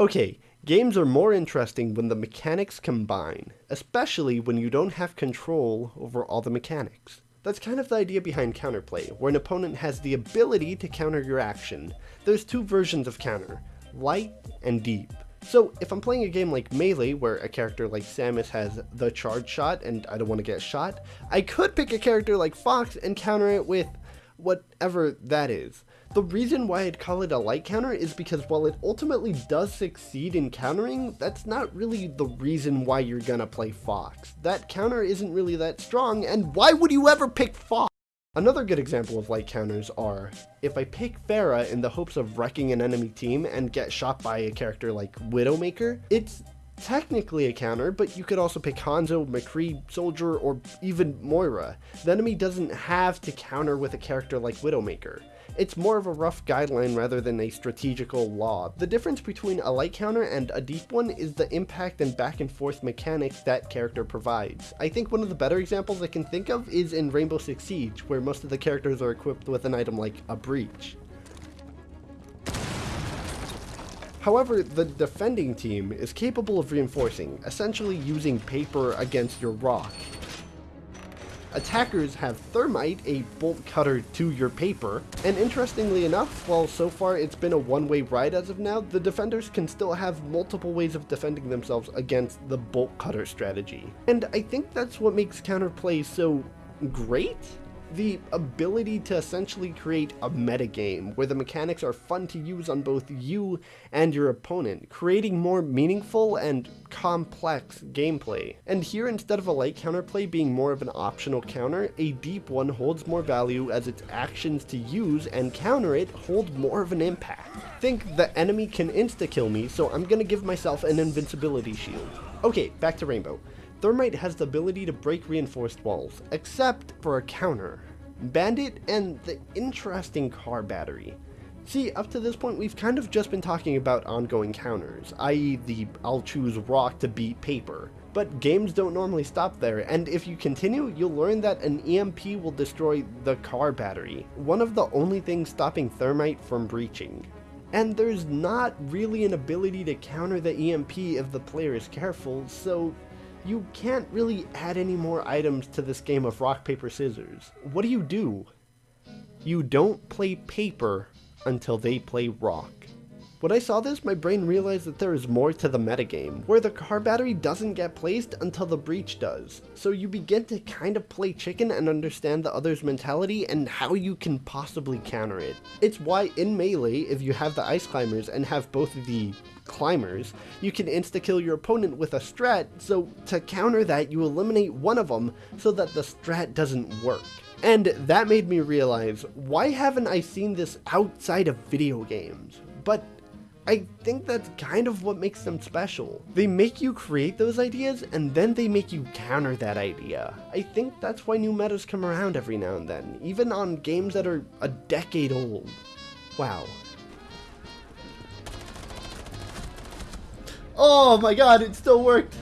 Okay, games are more interesting when the mechanics combine, especially when you don't have control over all the mechanics. That's kind of the idea behind counterplay, where an opponent has the ability to counter your action. There's two versions of counter, light and deep. So if I'm playing a game like Melee, where a character like Samus has the charge shot and I don't want to get shot, I could pick a character like Fox and counter it with whatever that is. The reason why I'd call it a light counter is because while it ultimately does succeed in countering, that's not really the reason why you're gonna play Fox. That counter isn't really that strong, and why would you ever pick Fox? Another good example of light counters are, if I pick Pharah in the hopes of wrecking an enemy team and get shot by a character like Widowmaker, it's technically a counter, but you could also pick Hanzo, McCree, Soldier, or even Moira. The enemy doesn't have to counter with a character like Widowmaker. It's more of a rough guideline rather than a strategical law. The difference between a light counter and a deep one is the impact and back and forth mechanics that character provides. I think one of the better examples I can think of is in Rainbow Six Siege, where most of the characters are equipped with an item like a breach. However, the defending team is capable of reinforcing, essentially using paper against your rock. Attackers have Thermite, a bolt cutter to your paper, and interestingly enough, while so far it's been a one-way ride as of now, the defenders can still have multiple ways of defending themselves against the bolt cutter strategy. And I think that's what makes counterplay so great? The ability to essentially create a metagame where the mechanics are fun to use on both you and your opponent, creating more meaningful and complex gameplay. And here, instead of a light counterplay being more of an optional counter, a deep one holds more value as its actions to use and counter it hold more of an impact. Think the enemy can insta-kill me, so I'm gonna give myself an invincibility shield. Okay, back to Rainbow. Thermite has the ability to break reinforced walls, except for a counter. Bandit and the interesting car battery. See, up to this point, we've kind of just been talking about ongoing counters, i.e. the I'll choose rock to beat paper. But games don't normally stop there, and if you continue, you'll learn that an EMP will destroy the car battery, one of the only things stopping Thermite from breaching. And there's not really an ability to counter the EMP if the player is careful, so you can't really add any more items to this game of rock, paper, scissors. What do you do? You don't play paper until they play rock. When I saw this, my brain realized that there is more to the metagame, where the car battery doesn't get placed until the breach does. So you begin to kind of play chicken and understand the other's mentality and how you can possibly counter it. It's why in Melee, if you have the Ice Climbers and have both the climbers, you can insta-kill your opponent with a strat, so to counter that, you eliminate one of them so that the strat doesn't work. And that made me realize, why haven't I seen this outside of video games? But I think that's kind of what makes them special. They make you create those ideas, and then they make you counter that idea. I think that's why new metas come around every now and then, even on games that are a decade old. Wow. Oh my god, it still worked!